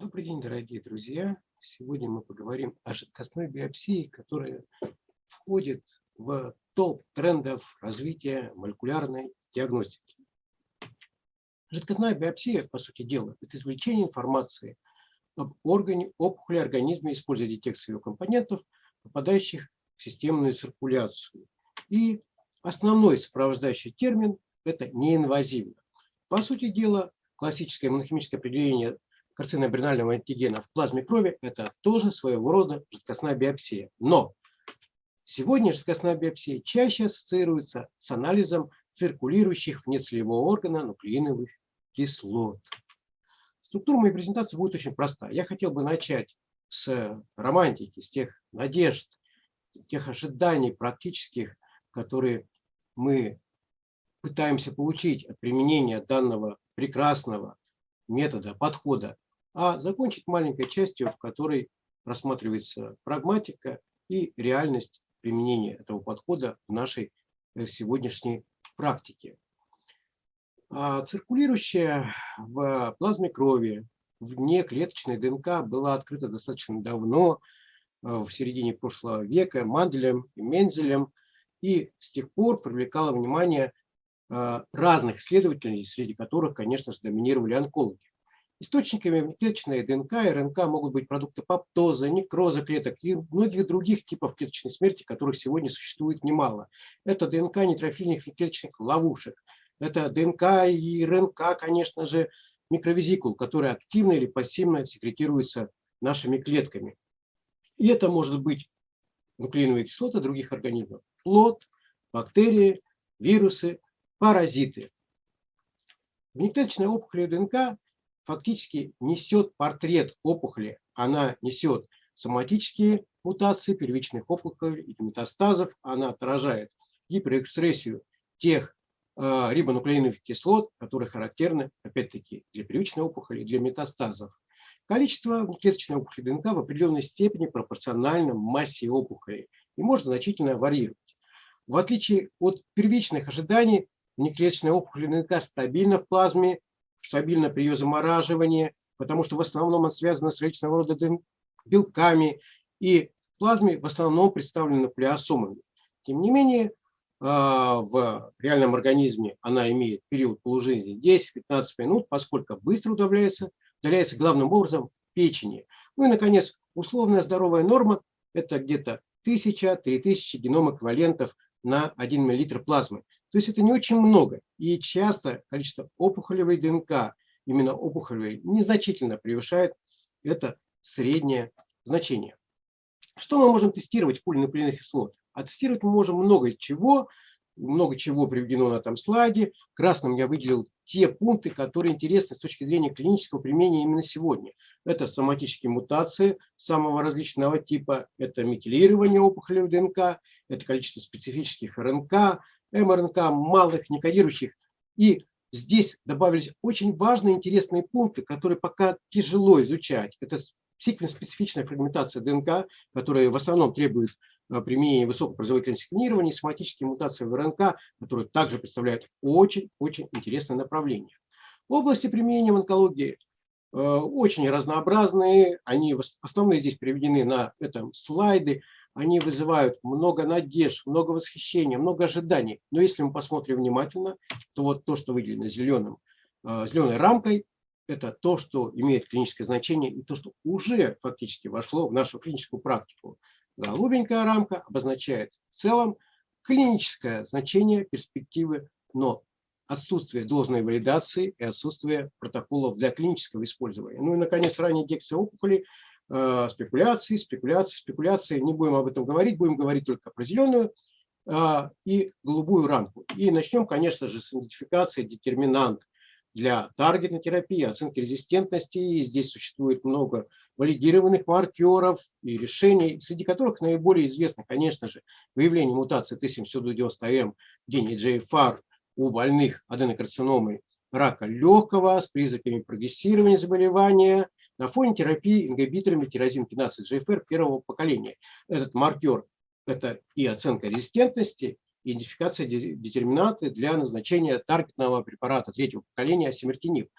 Добрый день, дорогие друзья! Сегодня мы поговорим о жидкостной биопсии, которая входит в топ трендов развития молекулярной диагностики. Жидкостная биопсия, по сути дела, это извлечение информации об органе, опухоли организма, используя детекцию ее компонентов, попадающих в системную циркуляцию. И основной сопровождающий термин – это неинвазивно. По сути дела, классическое иммунохимическое определение карциноабринального антигена в плазме крови – это тоже своего рода жидкостная биопсия. Но сегодня жидкостная биопсия чаще ассоциируется с анализом циркулирующих вне целевого органа нуклеиновых кислот. Структура моей презентации будет очень проста. Я хотел бы начать с романтики, с тех надежд, тех ожиданий практических, которые мы пытаемся получить от применения данного прекрасного метода, подхода а закончить маленькой частью, в которой рассматривается прагматика и реальность применения этого подхода в нашей э, сегодняшней практике. А циркулирующая в плазме крови вне клеточной ДНК была открыта достаточно давно, э, в середине прошлого века, Манделем и Мензелем, и с тех пор привлекала внимание э, разных исследователей, среди которых, конечно же, доминировали онкологи. Источниками клеточной ДНК и РНК могут быть продукты паптоза, некроза клеток и многих других типов клеточной смерти, которых сегодня существует немало. Это ДНК нейтрофильных клеточных ловушек. Это ДНК и РНК, конечно же, микровизикул, которые активно или пассивно секретируются нашими клетками. И это может быть нуклеиновые кислоты других организмов, плод, бактерии, вирусы, паразиты. Внеклеточная опухоль ДНК фактически несет портрет опухоли. Она несет соматические мутации первичных опухолей и метастазов. Она отражает гиперэкспрессию тех э, рибонуклеиновых кислот, которые характерны, опять-таки, для первичной опухоли и для метастазов. Количество клеточной опухоли ДНК в определенной степени пропорционально массе опухоли и может значительно варьировать. В отличие от первичных ожиданий, внеклеточная опухоль ДНК стабильна в плазме стабильно при ее замораживании, потому что в основном он связан с различного рода белками, и в плазме в основном представлена нуклеосомами. Тем не менее, а, в реальном организме она имеет период полужизни 10-15 минут, поскольку быстро удаляется, удаляется главным образом в печени. Ну и, наконец, условная здоровая норма – это где-то 1000-3000 геном эквивалентов на 1 мл плазмы. То есть это не очень много. И часто количество опухолевой ДНК, именно опухолевой, незначительно превышает это среднее значение. Что мы можем тестировать в пуле нуклеиновых кислот? А тестировать мы можем много чего, много чего приведено на этом слайде. Красным я выделил те пункты, которые интересны с точки зрения клинического применения именно сегодня. Это соматические мутации самого различного типа, это метилирование опухолевой ДНК, это количество специфических РНК, МРНК, малых, некодирующих. И здесь добавились очень важные интересные пункты, которые пока тяжело изучать. Это секвенс-специфичная фрагментация ДНК, которая в основном требует э, применения высокопроизводительности секвенирования, соматические мутации в РНК, которые также представляют очень-очень интересное направление. Области применения в онкологии э, очень разнообразные, они основные здесь приведены на этом слайде они вызывают много надежд, много восхищения, много ожиданий. Но если мы посмотрим внимательно, то вот то, что выделено зеленым, э, зеленой рамкой, это то, что имеет клиническое значение и то, что уже фактически вошло в нашу клиническую практику. Голубенькая рамка обозначает в целом клиническое значение перспективы, но отсутствие должной валидации и отсутствие протоколов для клинического использования. Ну и, наконец, ранняя диагностика опухоли спекуляции, спекуляции, спекуляции. Не будем об этом говорить, будем говорить только про зеленую э, и голубую рамку. И начнем, конечно же, с идентификации детерминант для таргетной терапии, оценки резистентности. И здесь существует много валидированных маркеров и решений, среди которых наиболее известно, конечно же, выявление мутации Т790М в гене GFR у больных аденокарциномой рака легкого с признаками прогрессирования заболевания, на фоне терапии ингибиторами тирозин киназы GFR первого поколения. Этот маркер – это и оценка резистентности, и идентификация детерминанты для назначения таргетного препарата третьего поколения асимертиниб.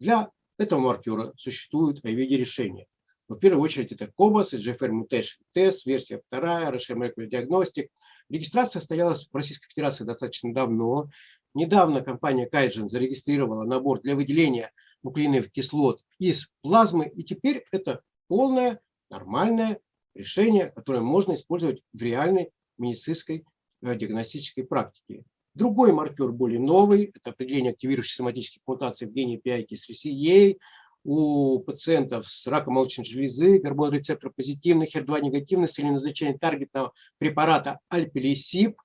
Для этого маркера существуют IVD решения. В первую очередь это COBAS, GFR Mutation Test, версия вторая, RSM Molecular Diagnostic. Регистрация состоялась в Российской Федерации достаточно давно. Недавно компания Kaizen зарегистрировала набор для выделения нуклеиновых кислот из плазмы, и теперь это полное нормальное решение, которое можно использовать в реальной медицинской э, диагностической практике. Другой маркер более новый, это определение активирующих соматических мутаций в гене PI-кислоты у пациентов с раком молочной железы, гормон рецептор позитивный, HER2 негативный, с целью назначения таргетного препарата альпилисип.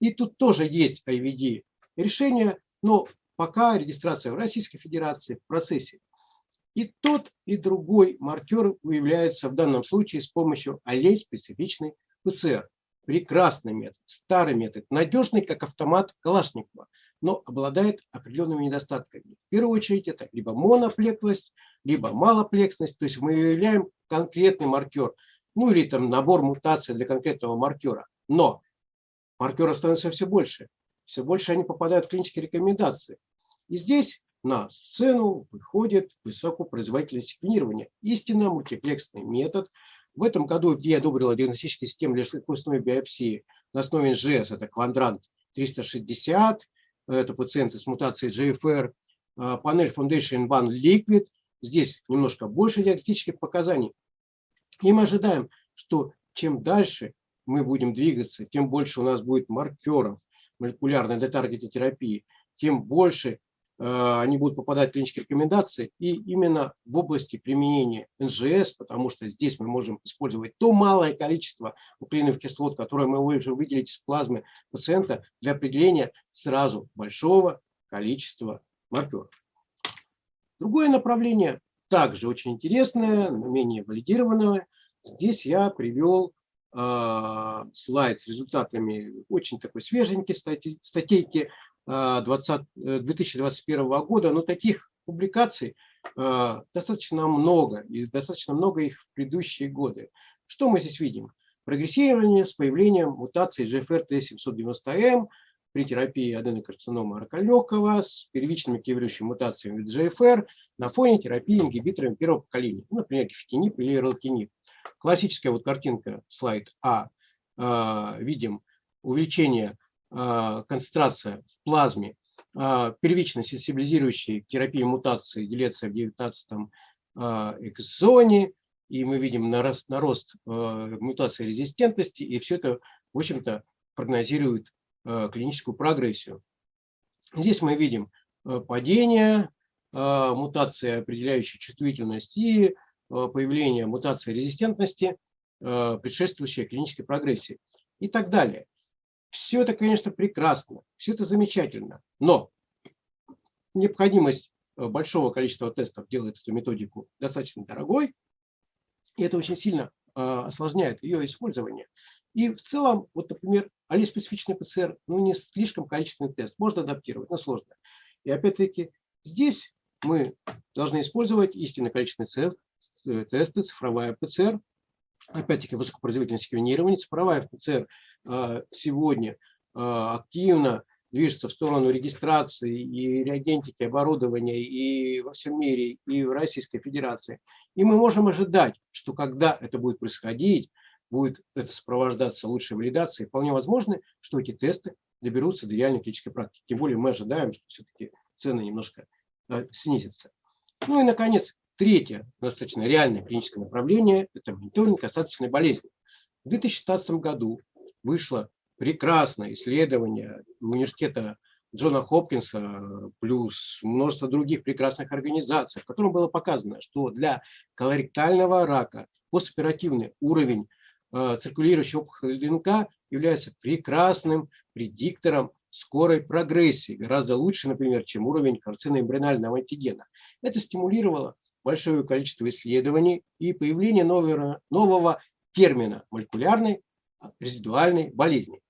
И тут тоже есть IVD решение, но пока регистрация в Российской Федерации в процессе. И тот, и другой маркер выявляется в данном случае с помощью аллель-специфичной ПЦР. Прекрасный метод, старый метод, надежный, как автомат Калашникова, но обладает определенными недостатками. В первую очередь это либо моноплеклость, либо малоплексность, то есть мы выявляем конкретный маркер, ну или там набор мутаций для конкретного маркера. Но маркеров становится все больше, все больше они попадают в клинические рекомендации. И здесь на сцену выходит высокопроизводительное секвенирование. Истинно мультиплексный метод. В этом году FDA одобрила диагностические системы для костной биопсии на основе НЖС. Это квадрант 360, это пациенты с мутацией GFR, а, панель Foundation One Liquid. Здесь немножко больше диагностических показаний. И мы ожидаем, что чем дальше мы будем двигаться, тем больше у нас будет маркеров молекулярной детаргетной терапии, тем больше они будут попадать в клинические рекомендации и именно в области применения НЖС, потому что здесь мы можем использовать то малое количество нуклеиновых кислот, которое мы можем выделить из плазмы пациента для определения сразу большого количества маркеров. Другое направление также очень интересное, но менее валидированное. Здесь я привел э, слайд с результатами очень такой свеженькой статейки 20, 2021 э, года, но таких публикаций э, достаточно много, и достаточно много их в предыдущие годы. Что мы здесь видим? Прогрессирование с появлением мутации GFR-T790M при терапии аденокарцинома рака легкого с первичными активирующими мутациями GFR на фоне терапии ингибиторами первого поколения, ну, например, гефтинип или релкинип. Классическая вот картинка, слайд А, э, видим увеличение концентрация в плазме а, первично сенсибилизирующей к терапии мутации делится в 19 а, экзоне, и мы видим нарост, нарост мутации резистентности, и все это, в общем-то, прогнозирует клиническую прогрессию. Здесь мы видим падение мутации, определяющей чувствительность, и появление мутации резистентности, предшествующей клинической прогрессии и так далее. Все это, конечно, прекрасно, все это замечательно, но необходимость э, большого количества тестов делает эту методику достаточно дорогой, и это очень сильно э, осложняет ее использование. И в целом, вот, например, алиспецифичный ПЦР, ну, не слишком количественный тест, можно адаптировать, но сложно. И опять-таки здесь мы должны использовать истинно количественный э, тесты, цифровая ПЦР, опять-таки высокопроизводительное секвенирование, цифровая ПЦР а, сегодня а, активно движется в сторону регистрации и реагентики, оборудования и во всем мире, и в Российской Федерации. И мы можем ожидать, что когда это будет происходить, будет это сопровождаться лучшей валидацией, вполне возможно, что эти тесты доберутся до реальной клинической практики. Тем более мы ожидаем, что все-таки цены немножко а, снизятся. Ну и, наконец, третье достаточно реальное клиническое направление – это мониторинг остаточной болезни. В 2016 году вышло прекрасное исследование университета Джона Хопкинса плюс множество других прекрасных организаций, в котором было показано, что для колоректального рака постоперативный уровень э, циркулирующей опухоли ДНК является прекрасным предиктором скорой прогрессии, гораздо лучше, например, чем уровень карциноэмбрионального антигена. Это стимулировало большое количество исследований и появление нового, нового термина молекулярной резидуальной болезни.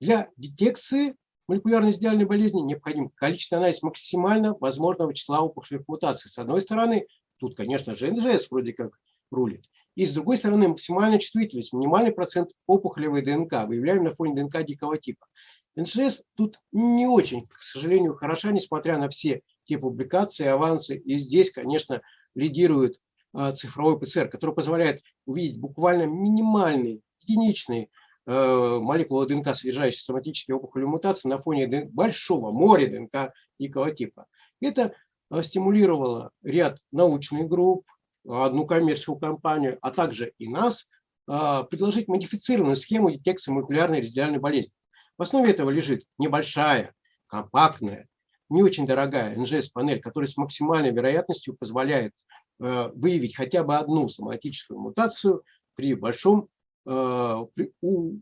Для детекции молекулярной резидуальной болезни необходим количественный анализ максимально возможного числа опухолевых мутаций. С одной стороны, тут, конечно же, НЖС вроде как рулит. И с другой стороны, максимальная чувствительность, минимальный процент опухолевой ДНК выявляем на фоне ДНК дикого типа. НЖС тут не очень, к сожалению, хороша, несмотря на все те публикации, авансы. И здесь, конечно, лидирует а, цифровой ПЦР, который позволяет увидеть буквально минимальный, единичный э, молекулы ДНК, содержащие соматические опухоли мутации на фоне большого моря ДНК дикого типа. Это э, стимулировало ряд научных групп, одну коммерческую компанию, а также и нас, э, предложить модифицированную схему детекции молекулярной резидиальной болезни. В основе этого лежит небольшая, компактная, не очень дорогая НЖС-панель, которая с максимальной вероятностью позволяет э, выявить хотя бы одну соматическую мутацию при большом, э, при, у,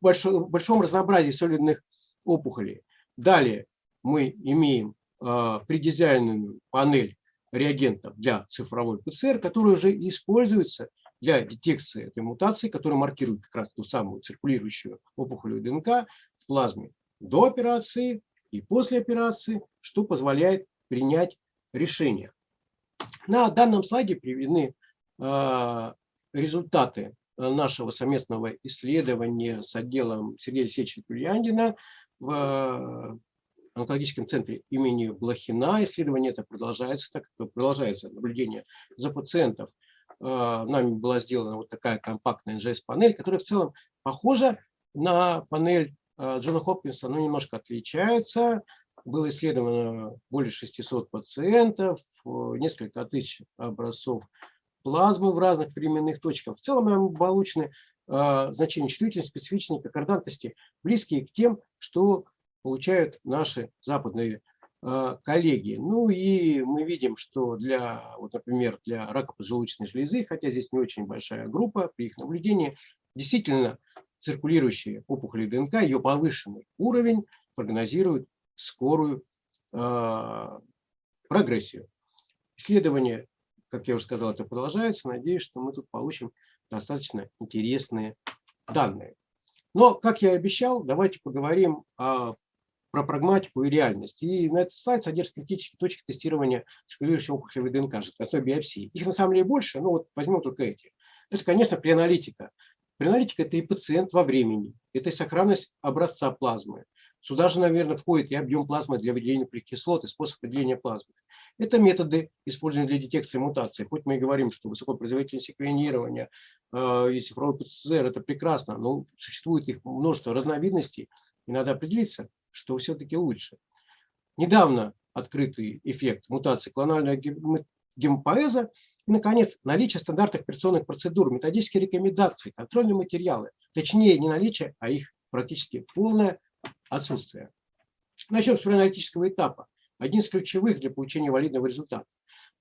большом, большом разнообразии солидных опухолей. Далее мы имеем э, предизайненную панель реагентов для цифровой ПЦР, которая уже используется для детекции этой мутации, которая маркирует как раз ту самую циркулирующую опухолевую ДНК в плазме до операции и после операции, что позволяет принять решение. На данном слайде приведены э, результаты нашего совместного исследования с отделом Сергея Алексеевича Кульяндина в онкологическом центре имени Блохина. Исследование это продолжается, так продолжается наблюдение за пациентов. Э, нами была сделана вот такая компактная NGS-панель, которая в целом похожа на панель Джона Хопкинса, но немножко отличается. Было исследовано более 600 пациентов, э, несколько тысяч образцов плазмы в разных временных точках. В целом нам получены значения чувствительности, специфичной конкордантности, близкие к тем, что получают наши западные э, коллеги. Ну и мы видим, что для, вот, например, для рака поджелудочной железы, хотя здесь не очень большая группа, при их наблюдении действительно циркулирующие опухоли ДНК, ее повышенный уровень прогнозирует скорую э, прогрессию. Исследование, как я уже сказал, это продолжается. Надеюсь, что мы тут получим достаточно интересные данные. Но, как я и обещал, давайте поговорим о про прагматику и реальность. И на этот слайд содержит критические точки тестирования циркулирующей опухолевой ДНК, жидкостной биопсии. Их на самом деле больше, но вот возьмем только эти. Это, конечно, преаналитика. Преаналитика – это и пациент во времени, это и сохранность образца плазмы. Сюда же, наверное, входит и объем плазмы для выделения углекислот, и способ выделения плазмы. Это методы, используемые для детекции мутаций. Хоть мы и говорим, что высокопроизводительное секвенирование э, и цифровой ПЦР – это прекрасно, но существует их множество разновидностей, и надо определиться, что все-таки лучше. Недавно открытый эффект мутации клонального гемопоэза и, наконец, наличие стандартных операционных процедур, методические рекомендации, контрольные материалы. Точнее, не наличие, а их практически полное отсутствие. Начнем с аналитического этапа. Один из ключевых для получения валидного результата.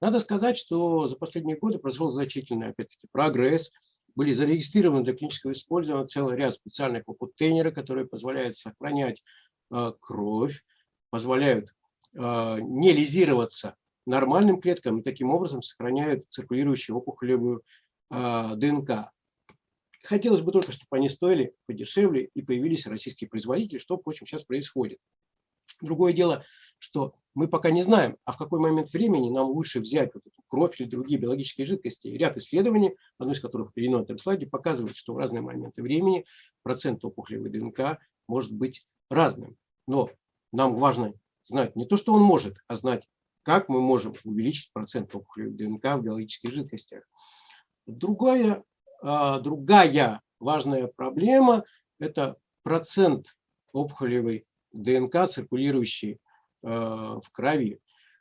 Надо сказать, что за последние годы произошел значительный, опять-таки, прогресс. Были зарегистрированы для клинического использования целый ряд специальных контейнеров, которые позволяют сохранять Э, кровь, позволяют э, не лизироваться нормальным клеткам и таким образом сохраняют циркулирующую опухолевую э, ДНК. Хотелось бы только, чтобы они стоили подешевле и появились российские производители, что, впрочем, сейчас происходит. Другое дело, что мы пока не знаем, а в какой момент времени нам лучше взять вот эту кровь или другие биологические жидкости. Ряд исследований, одно из которых приведено на этом слайде, показывает, что в разные моменты времени процент опухолевой ДНК может быть разным. Но нам важно знать не то, что он может, а знать, как мы можем увеличить процент опухолевой ДНК в биологических жидкостях. Другая, а, другая важная проблема – это процент опухолевой ДНК, циркулирующей а, в крови.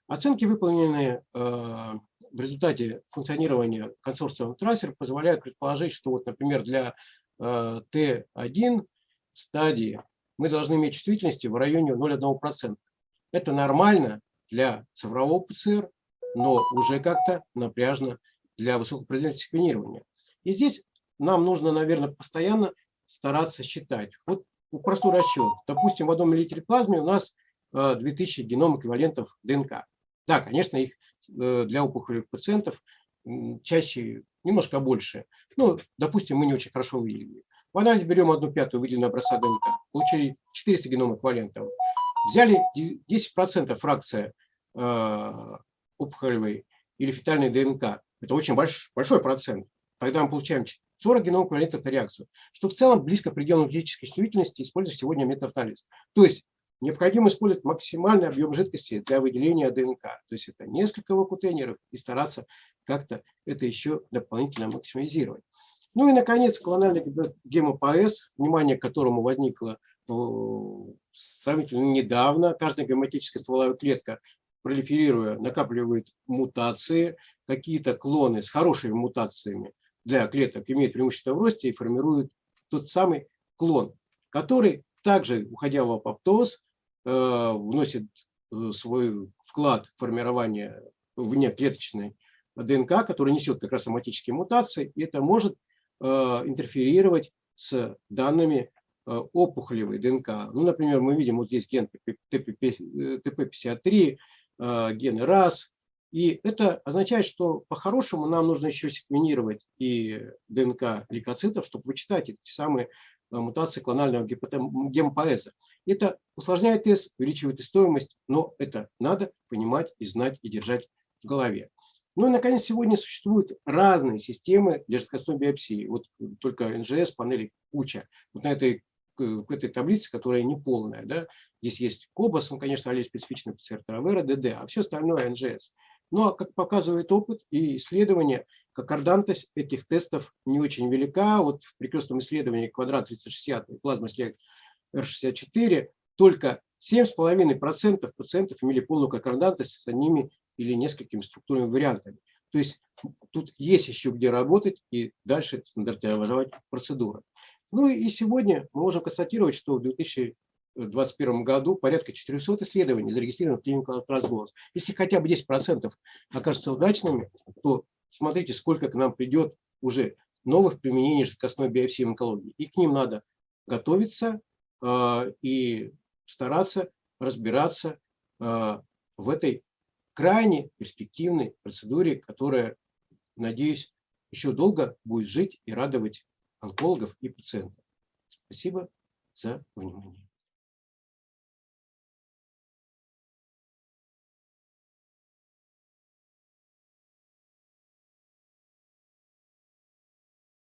Оценки, выполненные а, в результате функционирования консорциума Трассер, позволяют предположить, что, вот, например, для Т1 стадии мы должны иметь чувствительности в районе 0,1%. Это нормально для цифрового ПЦР, но уже как-то напряжно для высокопроизводительного секвенирования. И здесь нам нужно, наверное, постоянно стараться считать. Вот простой расчет. Допустим, в одном миллилитре плазмы у нас 2000 э, геном эквивалентов ДНК. Да, конечно, их э, для опухолевых пациентов чаще немножко больше. Ну, допустим, мы не очень хорошо выявили. В анализе берем одну пятую выделенную образца ДНК, получили 400 геном эквивалентов. Взяли 10% фракция э, опухолевой или фетальной ДНК. Это очень больш, большой процент. Тогда мы получаем 40 геном эквивалентов на реакцию, что в целом близко к пределу физической чувствительности, используя сегодня метаанализ. То есть необходимо использовать максимальный объем жидкости для выделения ДНК. То есть это несколько вакутенеров и стараться как-то это еще дополнительно максимизировать. Ну и, наконец, клональный гемопоэз, внимание к которому возникло э, сравнительно недавно. Каждая гематическая стволовая клетка, пролиферируя, накапливает мутации. Какие-то клоны с хорошими мутациями для клеток имеют преимущество в росте и формируют тот самый клон, который также, уходя в апоптоз, э, вносит э, свой вклад в формирование внеклеточной ДНК, который несет как раз соматические мутации, и это может э, интерферировать с данными опухолевой ДНК. Ну, например, мы видим вот здесь ген ТП53, ген РАС, и это означает, что по-хорошему нам нужно еще секвенировать и ДНК лейкоцитов, чтобы вычитать эти самые Э, мутации клонального гемопоэза. Это усложняет тест, увеличивает и стоимость, но это надо понимать и знать и держать в голове. Ну и, наконец, сегодня существуют разные системы для жидкостной биопсии. Вот только НЖС, панели куча. Вот на этой, в этой таблице, которая не полная, да, здесь есть КОБАС, он, конечно, алиспецифичный ПЦР, Травера, ДД, а все остальное НЖС. Но, как показывает опыт и исследования, конкордантность этих тестов не очень велика. Вот в перекрестном исследовании квадрат 360 и плазма R64 только 7,5% пациентов имели полную конкордантность с одними или несколькими структурными вариантами. То есть тут есть еще где работать и дальше стандартизовать процедуры. Ну и сегодня мы можем констатировать, что в 2000 2021 году порядка 400 исследований зарегистрировано в клинику Трансголос. Если хотя бы 10% окажутся удачными, то смотрите, сколько к нам придет уже новых применений жидкостной биопсии в онкологии. И к ним надо готовиться э, и стараться разбираться э, в этой крайне перспективной процедуре, которая, надеюсь, еще долго будет жить и радовать онкологов и пациентов. Спасибо за внимание.